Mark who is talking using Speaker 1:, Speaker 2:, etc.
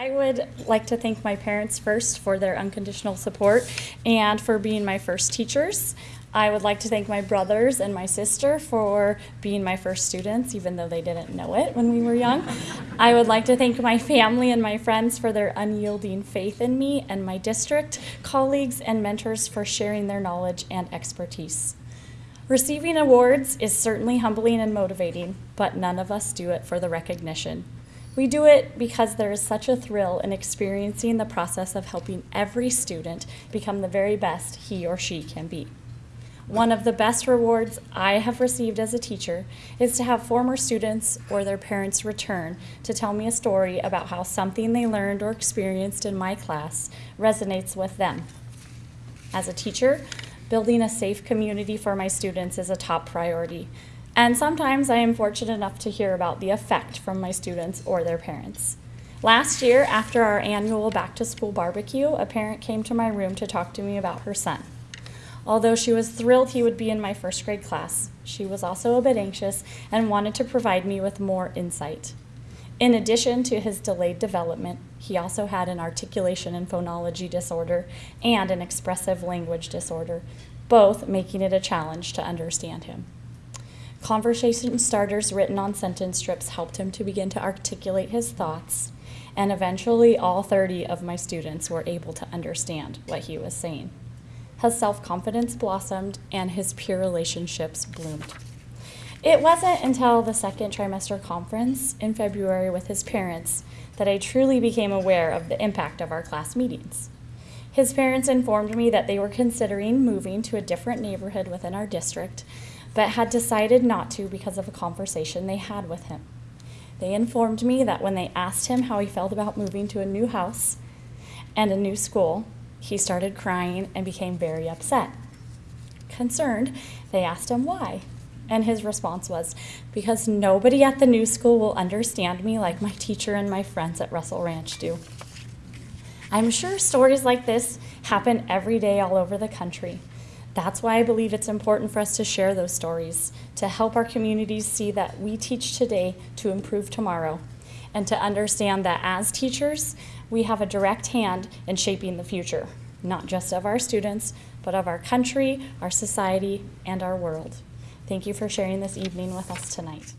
Speaker 1: I would like to thank my parents first for their unconditional support and for being my first teachers. I would like to thank my brothers and my sister for being my first students, even though they didn't know it when we were young. I would like to thank my family and my friends for their unyielding faith in me, and my district colleagues and mentors for sharing their knowledge and expertise. Receiving awards is certainly humbling and motivating, but none of us do it for the recognition. We do it because there is such a thrill in experiencing the process of helping every student become the very best he or she can be. One of the best rewards I have received as a teacher is to have former students or their parents return to tell me a story about how something they learned or experienced in my class resonates with them. As a teacher, building a safe community for my students is a top priority. And sometimes I am fortunate enough to hear about the effect from my students or their parents. Last year, after our annual back to school barbecue, a parent came to my room to talk to me about her son. Although she was thrilled he would be in my first grade class, she was also a bit anxious and wanted to provide me with more insight. In addition to his delayed development, he also had an articulation and phonology disorder and an expressive language disorder, both making it a challenge to understand him. Conversation starters written on sentence strips helped him to begin to articulate his thoughts, and eventually all 30 of my students were able to understand what he was saying. His self-confidence blossomed and his peer relationships bloomed. It wasn't until the second trimester conference in February with his parents that I truly became aware of the impact of our class meetings. His parents informed me that they were considering moving to a different neighborhood within our district, but had decided not to because of a conversation they had with him. They informed me that when they asked him how he felt about moving to a new house and a new school, he started crying and became very upset. Concerned, they asked him why. And his response was, because nobody at the new school will understand me like my teacher and my friends at Russell Ranch do. I'm sure stories like this happen every day all over the country. That's why I believe it's important for us to share those stories, to help our communities see that we teach today to improve tomorrow, and to understand that as teachers, we have a direct hand in shaping the future, not just of our students, but of our country, our society, and our world. Thank you for sharing this evening with us tonight.